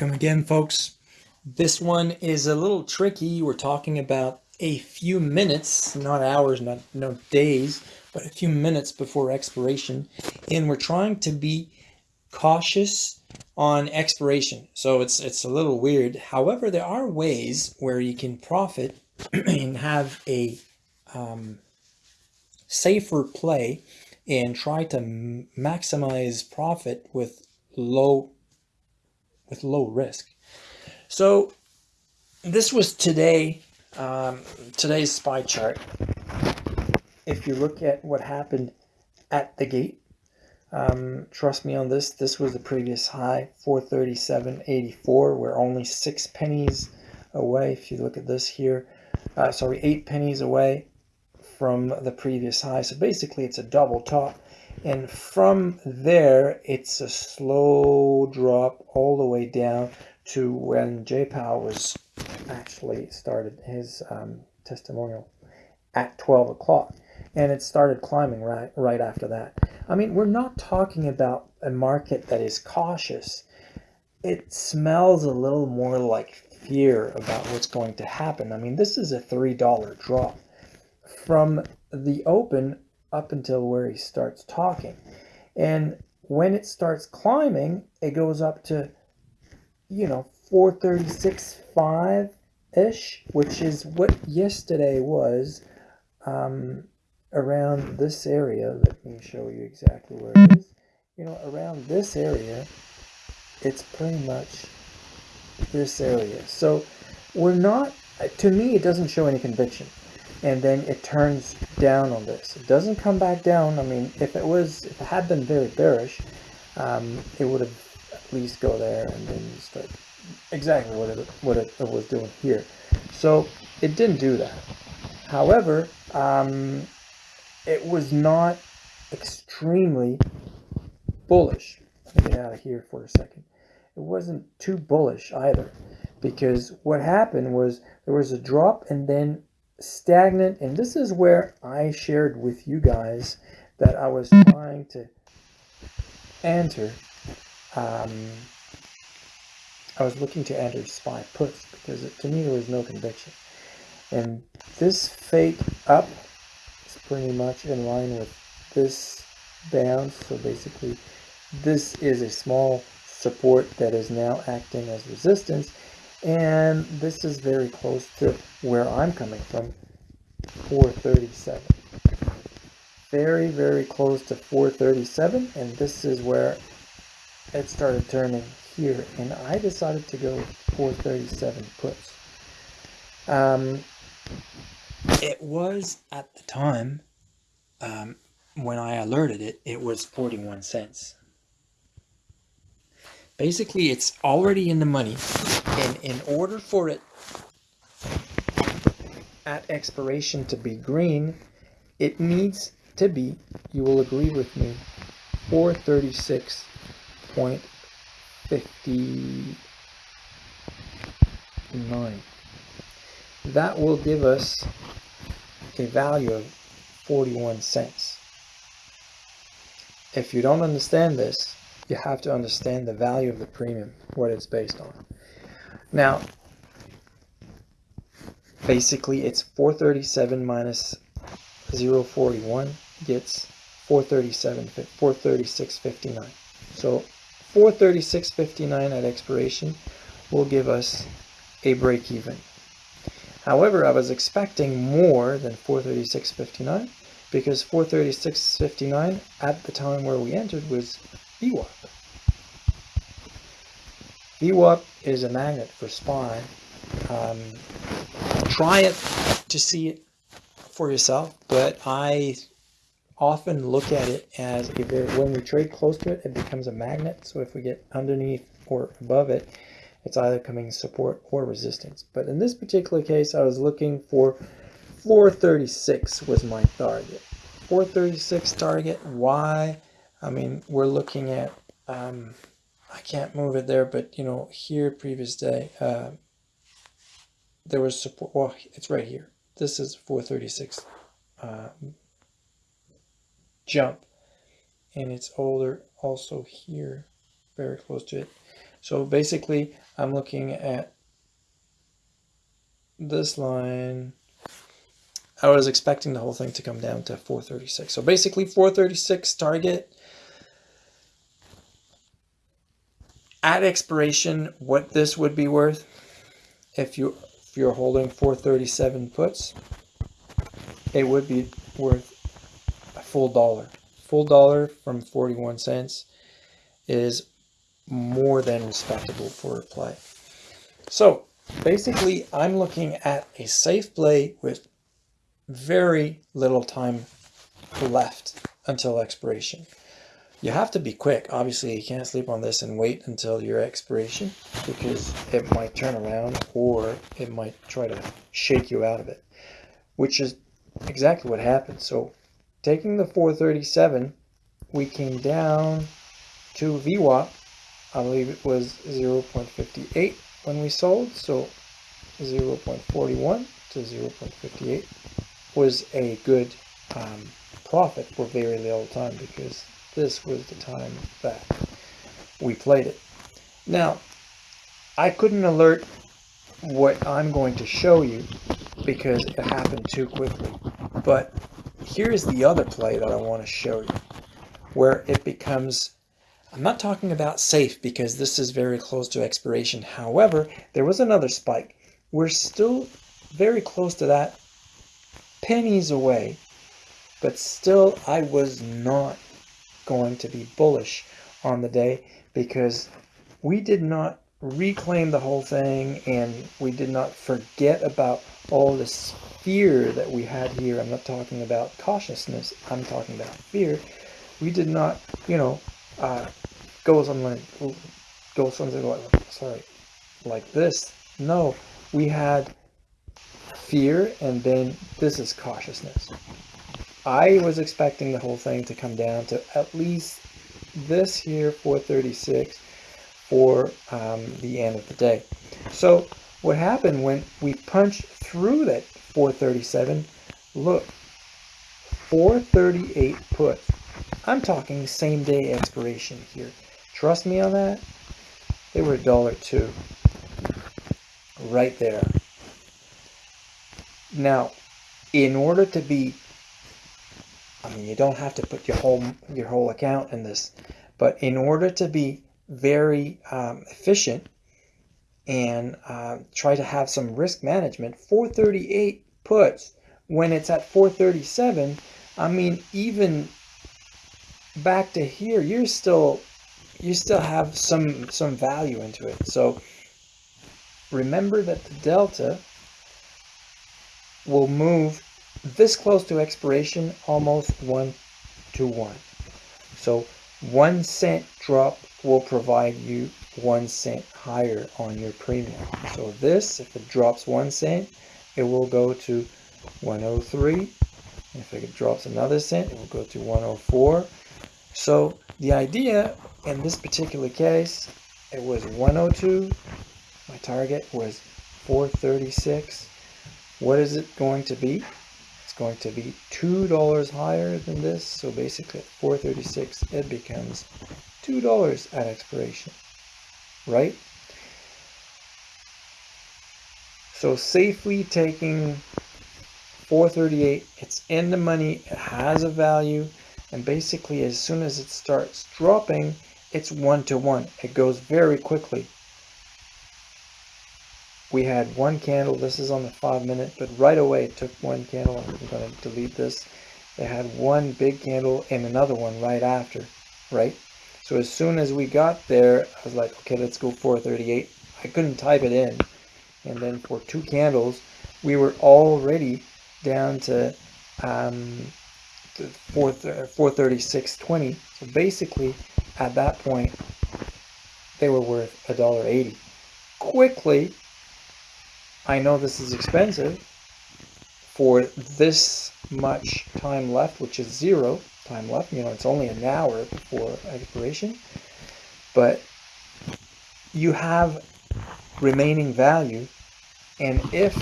Welcome again, folks. This one is a little tricky. We're talking about a few minutes, not hours, not no days, but a few minutes before expiration. And we're trying to be cautious on expiration. So it's it's a little weird. However, there are ways where you can profit and have a um, safer play and try to maximize profit with low with low risk. So this was today, um, today's SPY chart. If you look at what happened at the gate, um, trust me on this, this was the previous high, 437.84. We're only six pennies away. If you look at this here, uh, sorry, eight pennies away from the previous high. So basically it's a double top. And from there, it's a slow drop all the way down to when Jay Powell was actually started his um, testimonial at 12 o'clock. And it started climbing right, right after that. I mean, we're not talking about a market that is cautious. It smells a little more like fear about what's going to happen. I mean, this is a $3 drop. From the open, up until where he starts talking. And when it starts climbing, it goes up to, you know, 436.5-ish, which is what yesterday was um, around this area. Let me show you exactly where it is. You know, around this area, it's pretty much this area. So we're not, to me, it doesn't show any conviction and then it turns down on this. It doesn't come back down. I mean, if it was, if it had been very bearish, um, it would have at least go there and then start exactly what it, what it, it was doing here. So it didn't do that. However, um, it was not extremely bullish. Let me get out of here for a second. It wasn't too bullish either because what happened was there was a drop and then stagnant. And this is where I shared with you guys that I was trying to enter. Um, I was looking to enter SPY puts because it, to me there was no conviction. And this fake up is pretty much in line with this bounce. So basically this is a small support that is now acting as resistance and this is very close to where I'm coming from 437 very very close to 437 and this is where it started turning here and I decided to go 437 puts. Um, it was at the time um, when I alerted it it was 41 cents. Basically it's already in the money and in order for it at expiration to be green it needs to be you will agree with me 436.59 that will give us a value of 41 cents if you don't understand this you have to understand the value of the premium, what it's based on. Now, basically it's 437 minus 041 gets 437, 436.59. So 436.59 at expiration will give us a break even. However, I was expecting more than 436.59 because 436.59 at the time where we entered was VWAP. VWAP is a magnet for SPY. Um, try it to see it for yourself, but I often look at it as very, when we trade close to it, it becomes a magnet. So if we get underneath or above it, it's either coming support or resistance. But in this particular case, I was looking for 436 was my target. 436 target. Why? I mean, we're looking at, um, I can't move it there, but you know, here previous day, uh, there was support, well, it's right here. This is 436 uh, jump, and it's older also here, very close to it. So basically, I'm looking at this line. I was expecting the whole thing to come down to 436. So basically 436 target. At expiration, what this would be worth if you if you're holding 437 puts, it would be worth a full dollar. Full dollar from 41 cents is more than respectable for a play. So basically, I'm looking at a safe play with very little time left until expiration. You have to be quick. Obviously, you can't sleep on this and wait until your expiration because it might turn around or it might try to shake you out of it, which is exactly what happened. So taking the 437, we came down to VWAP. I believe it was 0.58 when we sold. So 0.41 to 0.58 was a good um, profit for very little time because this was the time that we played it. Now, I couldn't alert what I'm going to show you because it happened too quickly. But here's the other play that I want to show you where it becomes I'm not talking about safe because this is very close to expiration. However, there was another spike. We're still very close to that, pennies away, but still I was not going to be bullish on the day because we did not reclaim the whole thing and we did not forget about all this fear that we had here. I'm not talking about cautiousness, I'm talking about fear. We did not, you know, uh, go something like, go something like, sorry, like this. No, we had fear and then this is cautiousness. I was expecting the whole thing to come down to at least this here 436 for um, the end of the day. So what happened when we punched through that 437, look, 438 put. I'm talking same day expiration here. Trust me on that? They were a dollar two. Right there. Now, in order to be I mean, you don't have to put your whole your whole account in this, but in order to be very um, efficient and uh, try to have some risk management, 438 puts when it's at 437. I mean, even back to here, you're still you still have some some value into it. So remember that the delta will move this close to expiration, almost one to one. So one cent drop will provide you one cent higher on your premium. So this, if it drops one cent, it will go to 103. If it drops another cent, it will go to 104. So the idea in this particular case, it was 102. My target was 436. What is it going to be? Going to be $2 higher than this. So basically at 436, it becomes $2 at expiration, right? So safely taking 438, it's in the money, it has a value, and basically as soon as it starts dropping, it's one to one. It goes very quickly we had one candle. This is on the five minute, but right away it took one candle. I'm going to delete this. They had one big candle and another one right after, right? So as soon as we got there, I was like, okay, let's go 438. I couldn't type it in. And then for two candles, we were already down to um, 4, 436.20. So basically, at that point, they were worth $1.80. Quickly, I know this is expensive for this much time left, which is zero time left. You know, it's only an hour before expiration, but you have remaining value. And if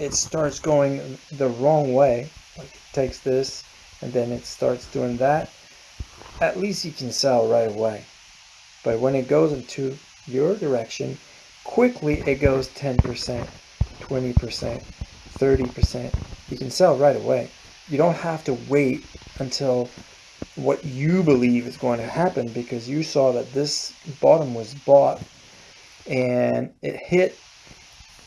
it starts going the wrong way, like it takes this and then it starts doing that, at least you can sell right away. But when it goes into your direction, quickly it goes 10%, 20%, 30%. You can sell right away. You don't have to wait until what you believe is going to happen because you saw that this bottom was bought and it hit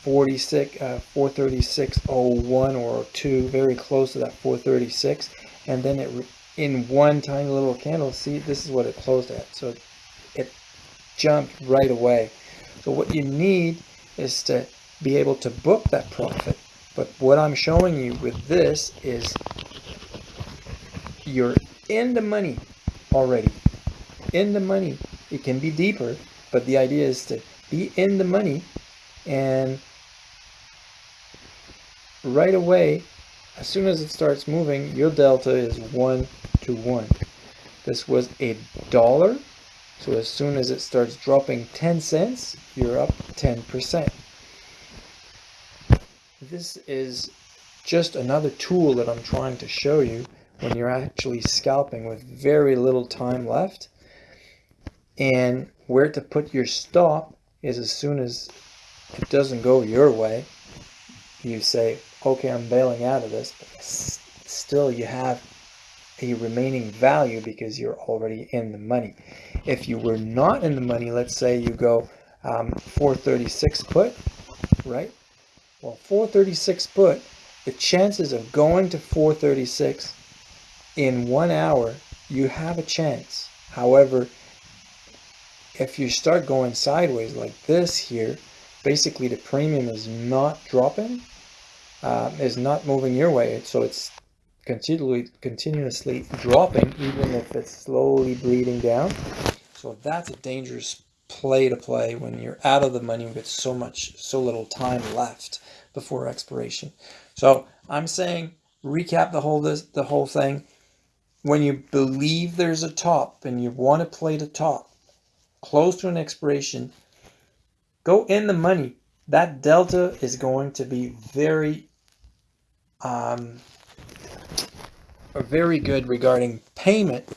46 uh, 436.01 or 2 very close to that 436 and then it in one tiny little candle see this is what it closed at so it jumped right away so what you need is to be able to book that profit but what I'm showing you with this is you're in the money already. In the money. It can be deeper, but the idea is to be in the money and right away, as soon as it starts moving, your delta is one to one. This was a dollar. So as soon as it starts dropping 10 cents, you're up 10%. This is just another tool that I'm trying to show you when you're actually scalping with very little time left. And where to put your stop is as soon as it doesn't go your way, you say, okay, I'm bailing out of this. But still, you have a remaining value because you're already in the money. If you were not in the money, let's say you go um, 436 put, right? Well, 436 put, the chances of going to 436 in one hour, you have a chance. However, if you start going sideways like this here, basically the premium is not dropping, uh, is not moving your way. So it's continually, continuously dropping, even if it's slowly bleeding down. So that's a dangerous play to play when you're out of the money with so much, so little time left before expiration. So I'm saying recap the whole this the whole thing when you believe there's a top and you want to play the top close to an expiration, go in the money. That delta is going to be very, um, very good regarding payment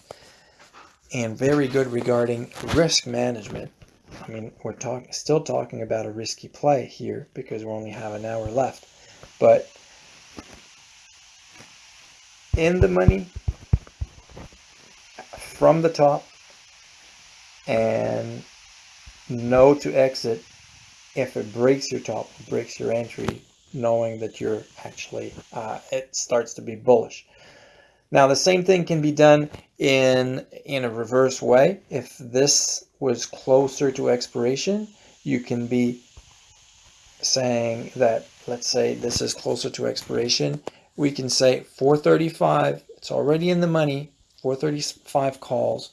and very good regarding risk management. I mean, we're talking still talking about a risky play here because we only have an hour left. But in the money, from the top and no to exit if it breaks your top, breaks your entry, knowing that you're actually, uh, it starts to be bullish. Now the same thing can be done in, in a reverse way. If this was closer to expiration, you can be saying that, let's say this is closer to expiration, we can say 435, it's already in the money, 435 calls.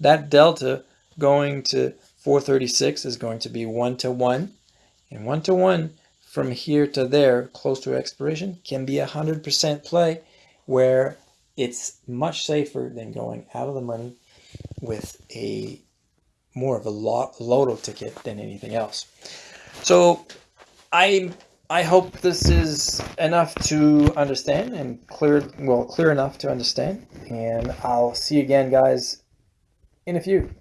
That delta going to 436 is going to be 1 to 1. And 1 to 1 from here to there, close to expiration, can be a 100% play where it's much safer than going out of the money with a more of a lot lotto ticket than anything else. So I I hope this is enough to understand and clear, well, clear enough to understand. And I'll see you again, guys, in a few.